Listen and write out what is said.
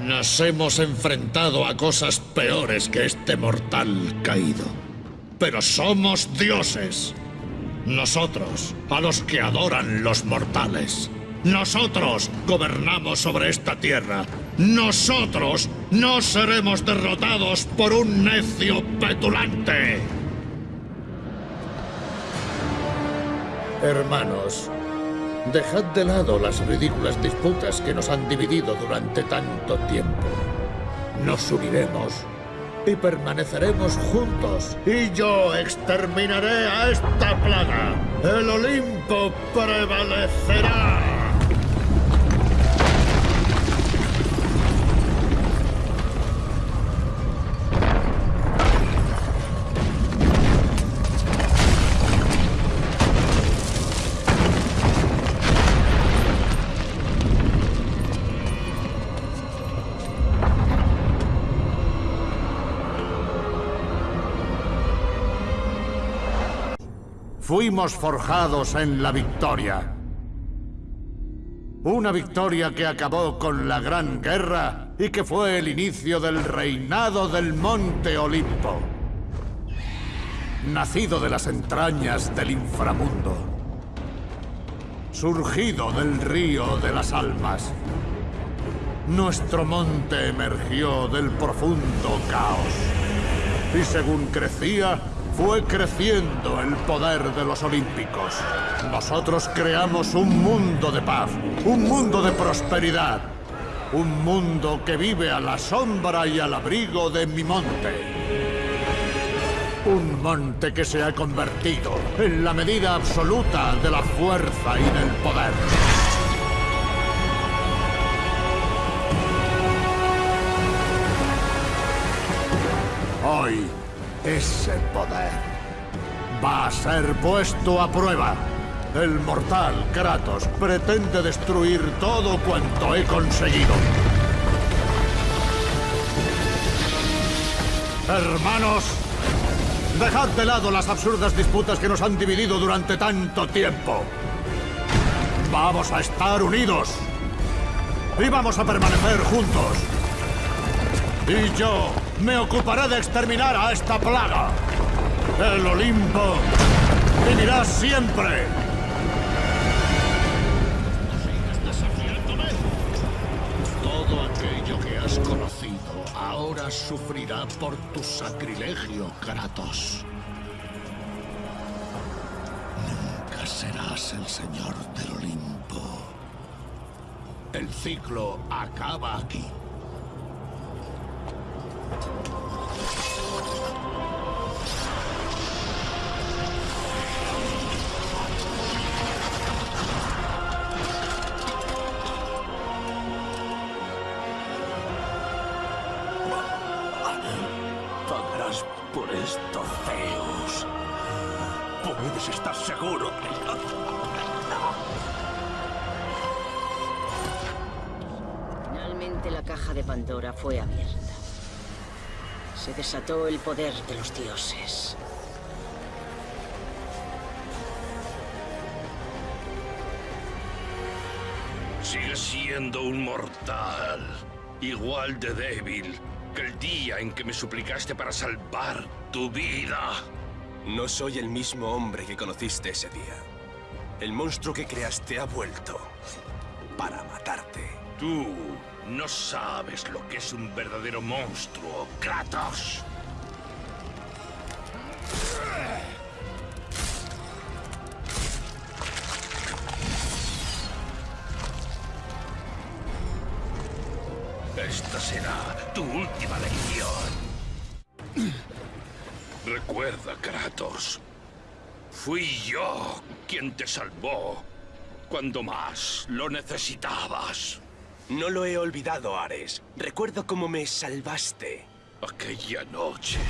Nos hemos enfrentado a cosas peores que este mortal caído. Pero somos dioses. Nosotros, a los que adoran los mortales. Nosotros gobernamos sobre esta tierra. Nosotros no seremos derrotados por un necio petulante. Hermanos, dejad de lado las ridículas disputas que nos han dividido durante tanto tiempo. Nos uniremos y permaneceremos juntos. Y yo exterminaré a esta plaga. El Olimpo prevalecerá. Fuimos forjados en la victoria. Una victoria que acabó con la Gran Guerra y que fue el inicio del reinado del Monte Olimpo. Nacido de las entrañas del inframundo. Surgido del río de las almas. Nuestro monte emergió del profundo caos. Y según crecía, fue creciendo el poder de los olímpicos. Nosotros creamos un mundo de paz, un mundo de prosperidad, un mundo que vive a la sombra y al abrigo de mi monte. Un monte que se ha convertido en la medida absoluta de la fuerza y del poder. Hoy ese poder va a ser puesto a prueba. El mortal Kratos pretende destruir todo cuanto he conseguido. Hermanos, dejad de lado las absurdas disputas que nos han dividido durante tanto tiempo. Vamos a estar unidos. Y vamos a permanecer juntos. Y yo me ocuparé de exterminar a esta plaga. El Olimpo vivirá siempre. Todo aquello que has conocido ahora sufrirá por tu sacrilegio, Kratos. Nunca serás el señor del Olimpo. El ciclo acaba aquí. Por esto, Zeus. Puedes estar seguro Finalmente la caja de Pandora fue abierta. Se desató el poder de los dioses. Sigues siendo un mortal. Igual de débil que el día en que me suplicaste para salvar tu vida. No soy el mismo hombre que conociste ese día. El monstruo que creaste ha vuelto para matarte. Tú no sabes lo que es un verdadero monstruo, Kratos. Esta será tu última lección. Recuerda, Kratos. Fui yo quien te salvó cuando más lo necesitabas. No lo he olvidado, Ares. Recuerdo cómo me salvaste. Aquella noche